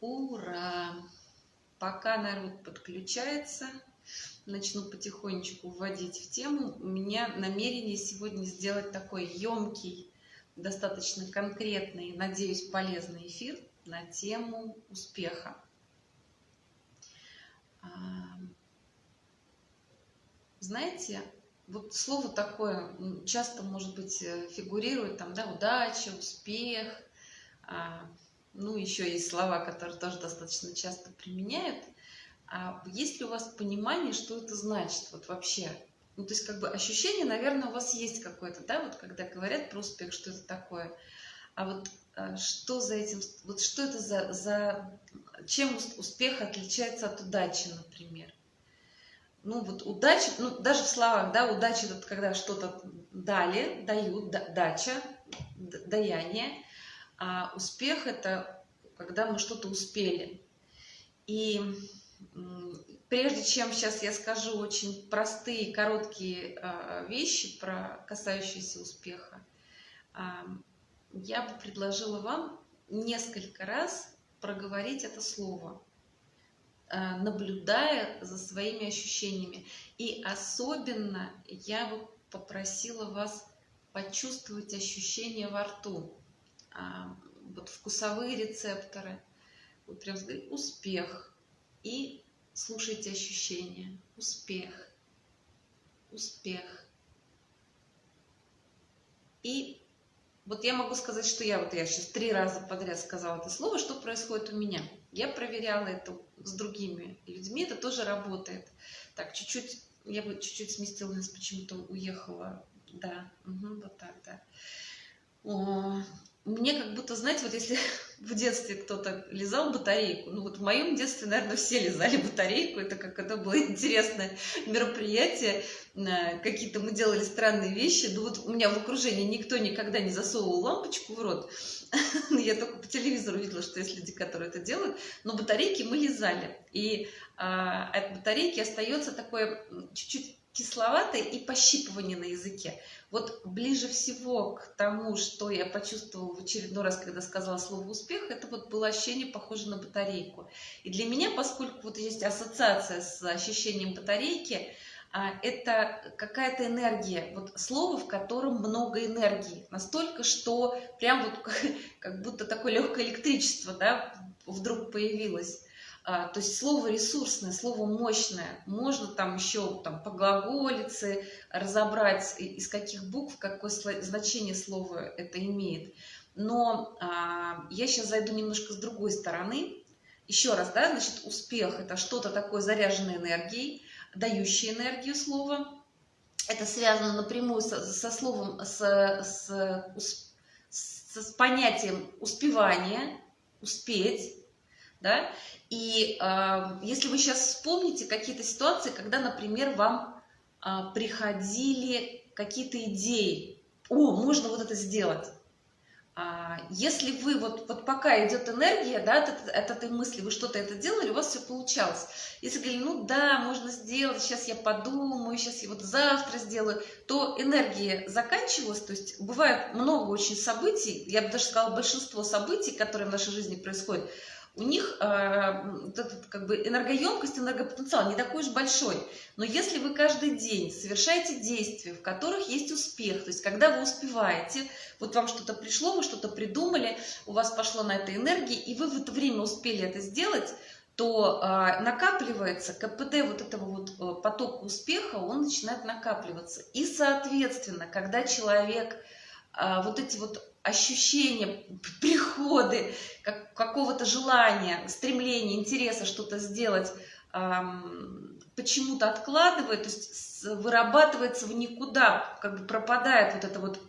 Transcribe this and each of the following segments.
Ура! Пока народ подключается, начну потихонечку вводить в тему. У меня намерение сегодня сделать такой емкий, достаточно конкретный, надеюсь, полезный эфир на тему успеха. А, знаете, вот слово такое часто, может быть, э, фигурирует, там, да, удача, успех, а, ну, еще есть слова, которые тоже достаточно часто применяют. А есть ли у вас понимание, что это значит вот вообще? Ну, то есть, как бы ощущение, наверное, у вас есть какое-то, да, вот когда говорят про успех, что это такое. А вот а, что за этим, вот что это за, за чем успех отличается от удачи, например? Ну, вот удача, ну, даже в словах, да, удача, это когда что-то дали, дают, да, дача, даяние – а успех – это когда мы что-то успели. И прежде чем сейчас я скажу очень простые, короткие а, вещи, про касающиеся успеха, а, я бы предложила вам несколько раз проговорить это слово, а, наблюдая за своими ощущениями. И особенно я бы попросила вас почувствовать ощущения во рту. А, вот вкусовые рецепторы. Вот прям успех. И слушайте ощущения. Успех. Успех. И вот я могу сказать, что я вот я сейчас три раза подряд сказала это слово, что происходит у меня. Я проверяла это с другими людьми, это тоже работает. Так, чуть-чуть, я бы чуть-чуть сместила нас, почему-то уехала. Да, угу, вот так, да мне как будто, знаете, вот если в детстве кто-то лизал батарейку, ну вот в моем детстве, наверное, все лизали батарейку, это как это было интересное мероприятие, какие-то мы делали странные вещи, ну вот у меня в окружении никто никогда не засовывал лампочку в рот, я только по телевизору видела, что есть люди, которые это делают, но батарейки мы лизали, и а, от батарейки остается такое чуть-чуть кисловатое и пощипывание на языке. Вот ближе всего к тому, что я почувствовала в очередной раз, когда сказала слово «успех», это вот было ощущение похоже на батарейку. И для меня, поскольку вот есть ассоциация с ощущением батарейки, а, это какая-то энергия, вот слово, в котором много энергии, настолько, что прям вот как будто такое легкое электричество, да, вдруг появилось. А, то есть слово ресурсное, слово мощное. Можно там еще там, по глаголице разобрать, из каких букв, какое значение слова это имеет. Но а, я сейчас зайду немножко с другой стороны. Еще раз, да, значит, успех – это что-то такое заряженной энергией, дающее энергию слова. Это связано напрямую со, со словом, с, с, с, с понятием успевания, успеть, да, и э, если вы сейчас вспомните какие-то ситуации, когда, например, вам э, приходили какие-то идеи, о, можно вот это сделать. А, если вы, вот, вот пока идет энергия, да, от, от этой мысли, вы что-то это делали, у вас все получалось. Если говорили, ну да, можно сделать, сейчас я подумаю, сейчас я вот завтра сделаю, то энергия заканчивалась, то есть бывает много очень событий, я бы даже сказала, большинство событий, которые в нашей жизни происходят, у них э, этот, как бы энергоемкость, энергопотенциал не такой уж большой. Но если вы каждый день совершаете действия, в которых есть успех, то есть когда вы успеваете, вот вам что-то пришло, вы что-то придумали, у вас пошло на это энергии, и вы в это время успели это сделать, то э, накапливается КПД вот этого вот э, потока успеха, он начинает накапливаться. И, соответственно, когда человек э, вот эти вот ощущения, приходы как, какого-то желания, стремления, интереса что-то сделать, эм, почему-то откладывает, то есть вырабатывается в никуда, как бы пропадает вот эта вот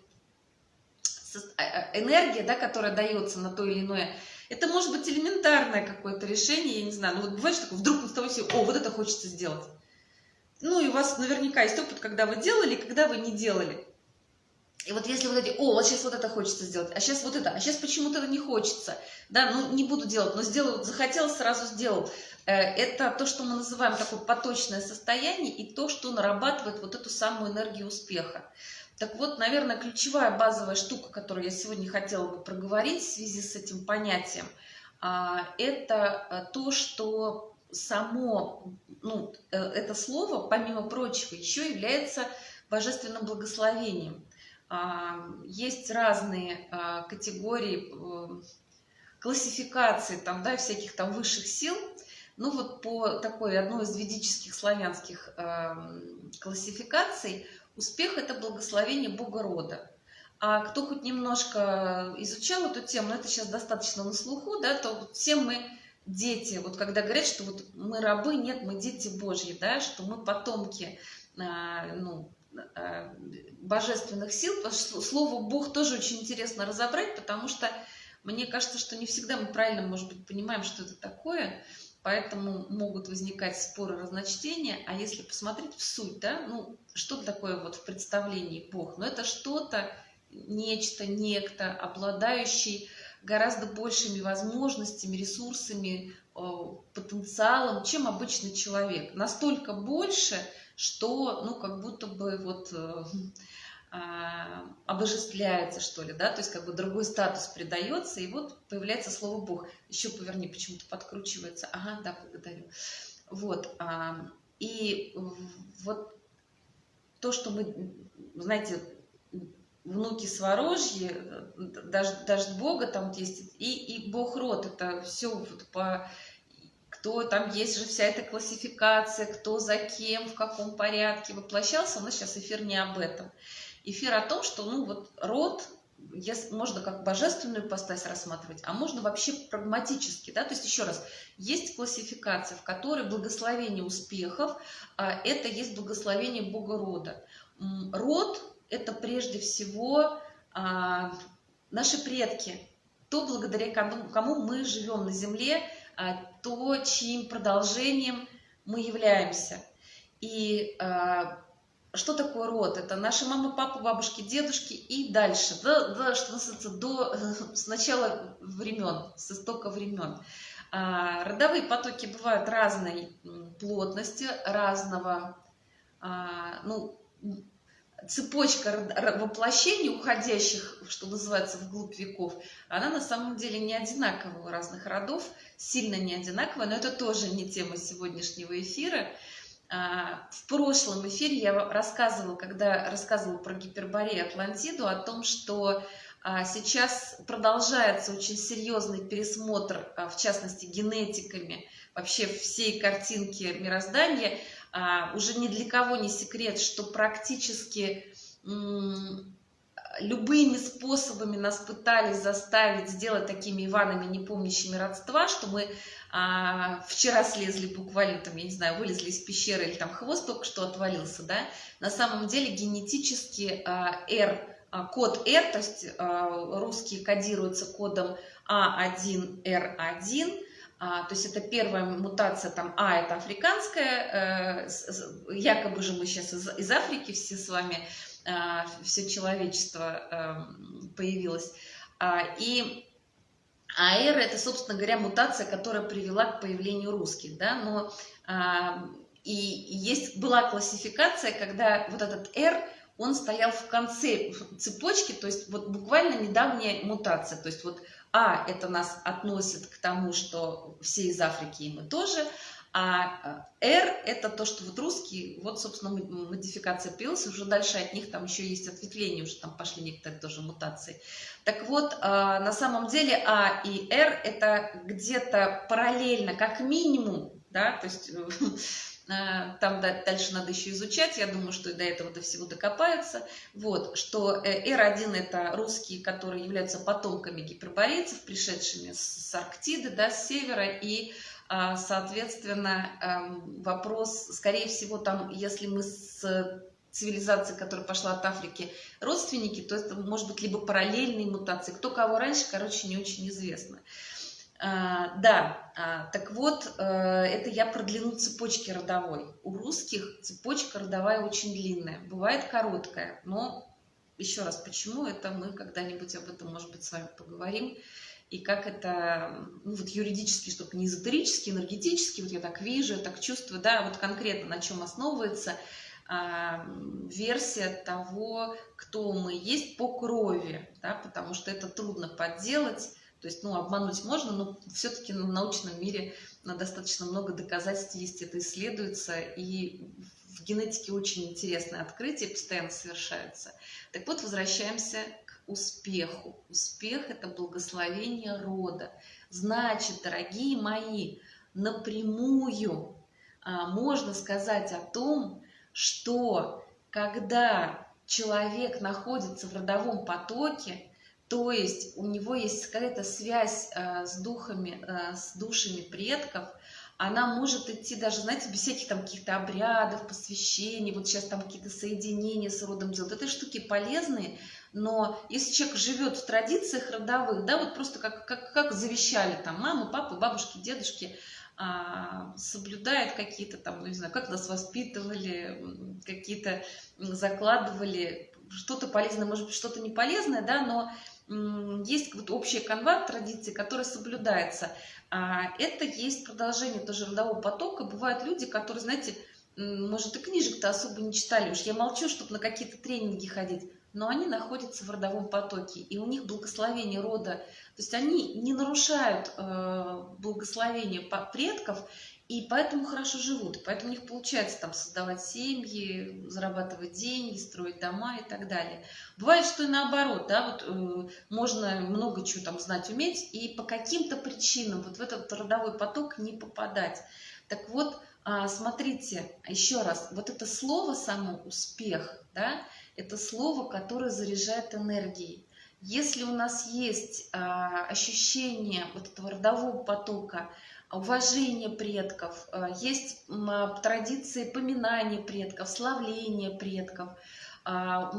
а, а, энергия, да, которая дается на то или иное. Это может быть элементарное какое-то решение, я не знаю, ну вот бывает, что вдруг с того себе, о, вот это хочется сделать. Ну и у вас наверняка есть опыт, когда вы делали, когда вы не делали. И вот если вот эти, о, вот сейчас вот это хочется сделать, а сейчас вот это, а сейчас почему-то это не хочется, да, ну не буду делать, но сделал, захотел, сразу сделал. Э, это то, что мы называем такое поточное состояние и то, что нарабатывает вот эту самую энергию успеха. Так вот, наверное, ключевая базовая штука, которую я сегодня хотела бы проговорить в связи с этим понятием, а, это то, что само, ну, это слово, помимо прочего, еще является божественным благословением. Есть разные категории классификации там, да, всяких там высших сил. Ну вот по такой одной из ведических славянских э, классификаций успех – это благословение Бога рода. А кто хоть немножко изучал эту тему, это сейчас достаточно на слуху, да, то все мы дети. Вот когда говорят, что вот мы рабы, нет, мы дети Божьи, да, что мы потомки э, ну, э, божественных сил. Слово Бог тоже очень интересно разобрать, потому что мне кажется, что не всегда мы правильно, может быть, понимаем, что это такое, поэтому могут возникать споры, разночтения. А если посмотреть в суть, да, ну, что такое вот в представлении Бог? Ну, это что-то, нечто, некто, обладающий гораздо большими возможностями, ресурсами, потенциалом, чем обычный человек. Настолько больше, что, ну, как будто бы вот э, а, обожествляется, что ли, да, то есть как бы другой статус придается, и вот появляется слово Бог. Еще поверни, почему-то подкручивается. Ага, да, благодарю. Вот, а, и вот то, что мы, знаете, внуки Сворожьи, даже, даже Бога там есть, и, и Бог род, это все вот по кто там есть же вся эта классификация, кто за кем, в каком порядке воплощался, нас сейчас эфир не об этом. Эфир о том, что ну вот род можно как божественную постась рассматривать, а можно вообще прагматически, да, то есть еще раз, есть классификация, в которой благословение успехов, а это есть благословение Бога рода. Род – это прежде всего а, наши предки, то, благодаря кому, кому мы живем на земле, а, то, чьим продолжением мы являемся. И а, что такое род? Это наши мама, папа, бабушки, дедушки и дальше, до, до, что называется, до с начала времен, с истока времен. А, родовые потоки бывают разной плотности, разного, а, ну, цепочка воплощений, уходящих, что называется, вглубь веков, она на самом деле не одинаковая у разных родов, сильно не одинаковая, но это тоже не тема сегодняшнего эфира. А, в прошлом эфире я рассказывала, когда рассказывала про Гиперборею Атлантиду, о том, что а, сейчас продолжается очень серьезный пересмотр, а, в частности, генетиками, вообще всей картинки мироздания. Уже ни для кого не секрет, что практически любыми способами нас пытались заставить сделать такими Иванами, не помнящими родства, что мы а, вчера слезли буквально, там, я не знаю, вылезли из пещеры или там хвост только что отвалился, да, на самом деле генетически а, R, а, код R, то есть а, русский кодируется кодом А1R1, а, то есть это первая мутация, там А это африканская, э, якобы же мы сейчас из, Африки все с вами, э, все человечество э, появилось. А, и АР – это, собственно говоря, мутация, которая привела к появлению русских, да, но а, и есть, была классификация, когда вот этот R, он стоял в конце цепочки, то есть вот буквально недавняя мутация, то есть вот А – это нас относит к тому, что все из Африки, и мы тоже, а R – это то, что вот русские, вот, собственно, модификация появилась, уже дальше от них там еще есть ответвления, уже там пошли некоторые тоже мутации. Так вот, а, на самом деле А и R – это где-то параллельно, как минимум, да, то есть э, там дальше надо еще изучать, я думаю, что до этого до всего докопаются, вот, что R1 э, – это русские, которые являются потомками гиперборейцев, пришедшими с Арктиды, да, с севера, и а, соответственно, эм, вопрос, скорее всего, там, если мы с цивилизацией, которая пошла от Африки, родственники, то это может быть либо параллельные мутации. Кто кого раньше, короче, не очень известно. А, да, а, так вот, э, это я про длину цепочки родовой. У русских цепочка родовая очень длинная, бывает короткая, но еще раз, почему это мы когда-нибудь об этом, может быть, с вами поговорим и как это, ну, вот юридически, чтобы не эзотерически, энергетически, вот я так вижу, так чувствую, да, вот конкретно на чем основывается а, версия того, кто мы есть по крови, да, потому что это трудно подделать, То есть, ну, обмануть можно, но все-таки в научном мире достаточно много доказательств есть, это исследуется, и в генетике очень интересные открытия постоянно совершаются. Так вот, возвращаемся к успеху. Успех – это благословение рода. Значит, дорогие мои, напрямую а, можно сказать о том, что когда человек находится в родовом потоке, то есть у него есть какая-то связь э, с духами, э, с душами предков, она может идти даже, знаете, без всяких там каких-то обрядов, посвящений, вот сейчас там какие-то соединения с родом делают. Это штуки полезные, но если человек живет в традициях родовых, да, вот просто как, как, как завещали там мамы, папы, бабушки, дедушки, а, соблюдает какие-то там, ну, не знаю, как нас воспитывали, какие-то закладывали, что-то полезное, может быть, что-то не полезное, да, но есть вот общая канва традиции, которая соблюдается. А, это есть продолжение тоже родового потока. Бывают люди, которые, знаете, может, и книжек-то особо не читали. Уж я молчу, чтобы на какие-то тренинги ходить. Но они находятся в родовом потоке, и у них благословение рода. То есть они не нарушают э, благословение предков, и поэтому хорошо живут, поэтому у них получается там создавать семьи, зарабатывать деньги, строить дома и так далее. Бывает, что и наоборот, да, вот э, можно много чего там знать, уметь, и по каким-то причинам вот в этот родовой поток не попадать. Так вот, э, смотрите, еще раз, вот это слово само «успех», да, это слово, которое заряжает энергией. Если у нас есть э, ощущение вот этого родового потока, уважение предков, э, есть традиции поминания предков, славления предков. А,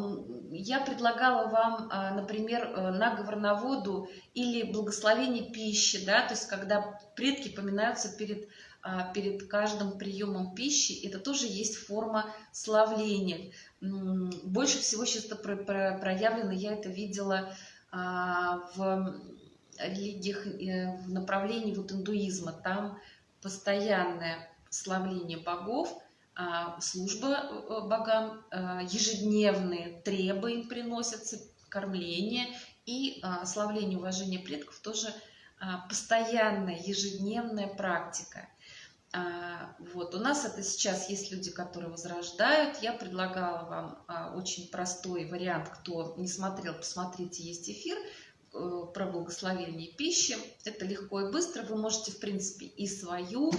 я предлагала вам, а, например, э, наговор на воду или благословение пищи, да, то есть когда предки поминаются перед, а, перед каждым приемом пищи, это тоже есть форма славления. Больше всего сейчас проявлено, я это видела в религиях э, в направлении вот индуизма. Там постоянное славление богов, а, служба э, богам, э, ежедневные требы им приносятся, кормление и а, славление уважения предков тоже а, постоянная ежедневная практика. Вот. У нас это сейчас есть люди, которые возрождают. Я предлагала вам очень простой вариант. Кто не смотрел, посмотрите, есть эфир про благословение пищи. Это легко и быстро. Вы можете, в принципе, и свою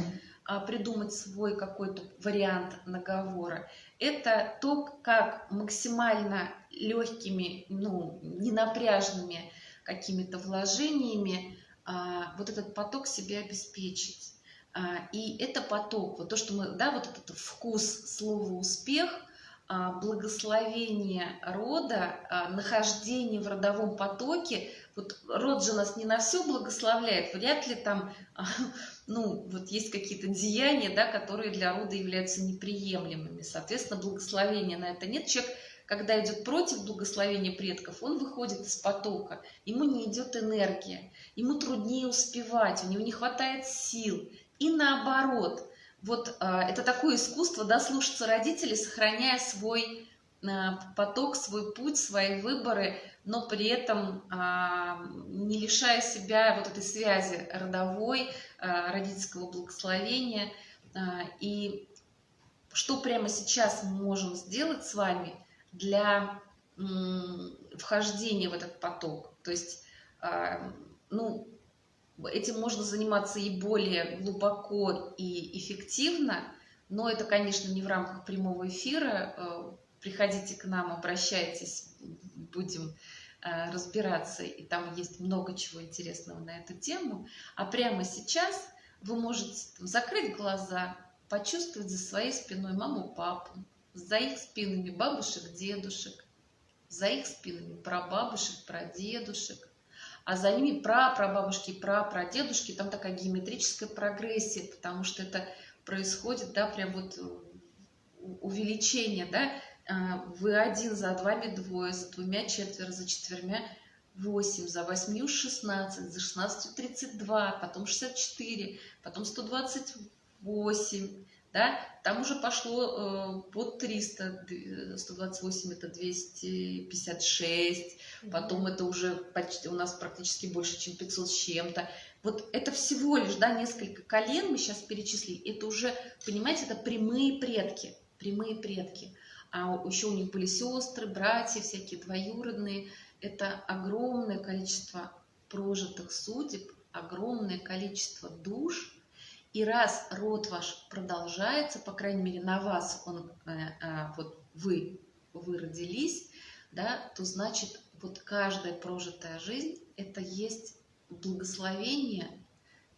а, придумать свой какой-то вариант наговора. Это то, как максимально легкими, ну, ненапряжными какими-то вложениями а, вот этот поток себе обеспечить. А, и это поток, вот то, что мы, да, вот этот вкус слова «успех», благословение рода, нахождение в родовом потоке – вот род же нас не на все благословляет, вряд ли там, ну, вот есть какие-то деяния, да, которые для рода являются неприемлемыми. Соответственно, благословения на это нет. Человек, когда идет против благословения предков, он выходит из потока, ему не идет энергия, ему труднее успевать, у него не хватает сил. И наоборот, вот а, это такое искусство, да, слушаться родителей, сохраняя свой а, поток, свой путь, свои выборы – но при этом а, не лишая себя вот этой связи родовой, а, родительского благословения. А, и что прямо сейчас мы можем сделать с вами для вхождения в этот поток? То есть, ну, этим можно заниматься и более глубоко и эффективно, но это, конечно, не в рамках прямого эфира. Приходите к нам, обращайтесь, будем Э, разбираться, и там есть много чего интересного на эту тему. А прямо сейчас вы можете закрыть глаза, почувствовать за своей спиной маму, папу, за их спинами бабушек, дедушек, за их спинами прабабушек, прадедушек, а за ними прапрабабушки прапрадедушки, там такая геометрическая прогрессия, потому что это происходит, да, прям вот увеличение, да, вы один, за вами двое, за двумя четверо, за четвермя восемь, за восьмью шестнадцать, за шестнадцатью тридцать два, потом шестьдесят четыре, потом сто двадцать восемь, да, там уже пошло э, под 300, 128 это 256, потом это уже почти у нас практически больше, чем 500 с чем-то. Вот это всего лишь, да, несколько колен мы сейчас перечислили, это уже, понимаете, это прямые предки, прямые предки. А еще у них были сестры, братья, всякие двоюродные. Это огромное количество прожитых судеб, огромное количество душ, и раз род ваш продолжается, по крайней мере, на вас он, э, э, вот вы, вы родились, да, то значит, вот каждая прожитая жизнь – это есть благословение.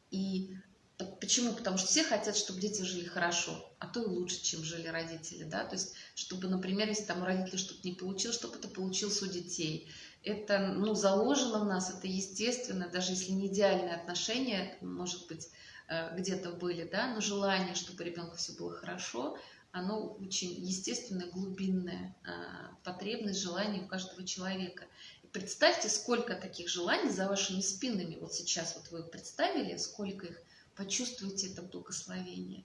И почему? Потому что все хотят, чтобы дети жили хорошо, а то и лучше, чем жили родители, да, то есть, чтобы, например, если там у родителей что-то не получилось, чтобы это получилось у детей. Это, ну, заложено в нас, это естественно, даже если не идеальные отношения, может быть, Э, где-то были, да, но желание, чтобы ребенку все было хорошо, оно очень естественное, глубинное, э, потребность, желание у каждого человека. Представьте, сколько таких желаний за вашими спинами. Вот сейчас вот вы представили, сколько их. Почувствуйте это благословение.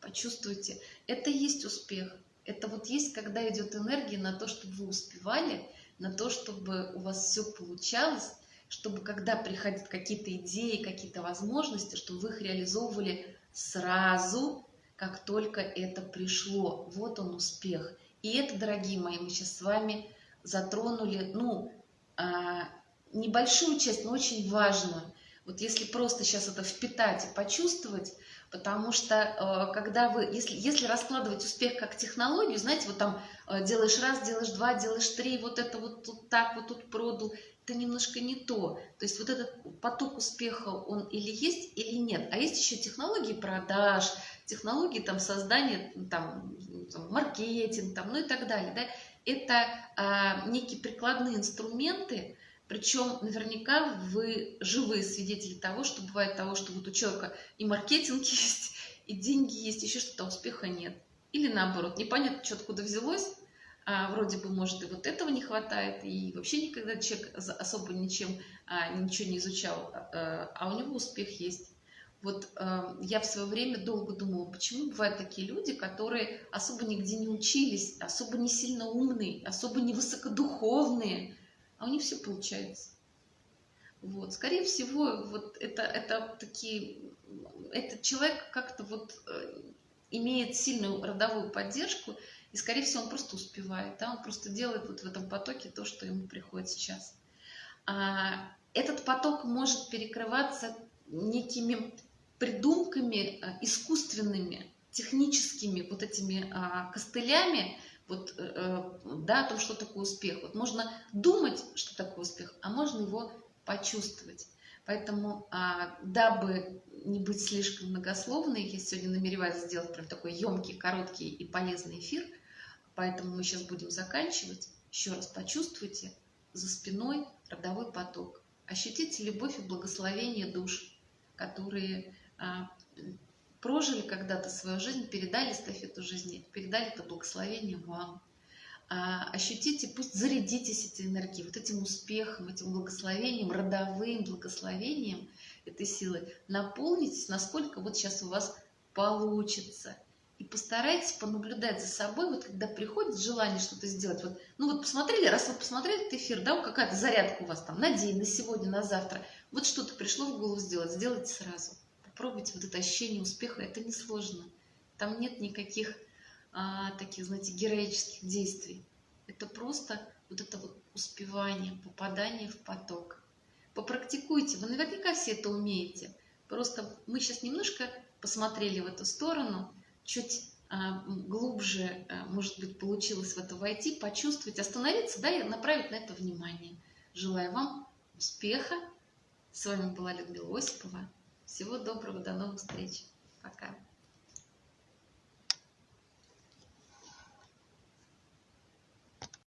Почувствуйте. Это есть успех. Это вот есть, когда идет энергия на то, чтобы вы успевали, на то, чтобы у вас все получалось, чтобы когда приходят какие-то идеи, какие-то возможности, чтобы вы их реализовывали сразу, как только это пришло. Вот он успех. И это, дорогие мои, мы сейчас с вами затронули, ну, а, небольшую часть, но очень важную. Вот если просто сейчас это впитать и почувствовать, потому что э, когда вы, если, если раскладывать успех как технологию, знаете, вот там э, делаешь раз, делаешь два, делаешь три, вот это вот тут так, вот тут продал, это немножко не то. То есть вот этот поток успеха, он или есть, или нет. А есть еще технологии продаж, технологии там создания, там, там маркетинг, там, ну и так далее. Да? Это а, некие прикладные инструменты, причем наверняка вы живые свидетели того, что бывает того, что вот у человека и маркетинг есть, и деньги есть, еще что-то, успеха нет. Или наоборот, непонятно, что откуда взялось, а, вроде бы, может, и вот этого не хватает, и вообще никогда человек особо ничем, а, ничего не изучал, а, а у него успех есть. Вот э, я в свое время долго думала, почему бывают такие люди, которые особо нигде не учились, особо не сильно умные, особо не высокодуховные, а у них все получается. Вот. Скорее всего, вот это, это такие, этот человек как-то вот э, имеет сильную родовую поддержку, и, скорее всего, он просто успевает, да, он просто делает вот в этом потоке то, что ему приходит сейчас. А, этот поток может перекрываться некими придумками а, искусственными, техническими вот этими а, костылями, вот, э, э, да, о том, что такое успех. Вот можно думать, что такое успех, а можно его почувствовать. Поэтому, а, дабы не быть слишком многословной, я сегодня намереваюсь сделать прям такой емкий, короткий и полезный эфир – Поэтому мы сейчас будем заканчивать. Еще раз почувствуйте за спиной родовой поток. Ощутите любовь и благословение душ, которые а, прожили когда-то свою жизнь, передали эстафету жизни, передали это благословение вам. А, ощутите, пусть зарядитесь этой энергией, вот этим успехом, этим благословением, родовым благословением этой силы. Наполнитесь, насколько вот сейчас у вас получится – и постарайтесь понаблюдать за собой, вот когда приходит желание что-то сделать, вот, ну вот посмотрели, раз вы посмотрели этот эфир, да, какая-то зарядка у вас там на день, на сегодня, на завтра, вот что-то пришло в голову сделать, сделайте сразу. Попробуйте вот это ощущение успеха, это несложно. Там нет никаких а, таких, знаете, героических действий. Это просто вот это вот успевание, попадание в поток. Попрактикуйте, вы наверняка все это умеете. Просто мы сейчас немножко посмотрели в эту сторону, чуть а, глубже, а, может быть, получилось в это войти, почувствовать, остановиться, да, и направить на это внимание. Желаю вам успеха. С вами была Людмила Осипова. Всего доброго, до новых встреч. Пока.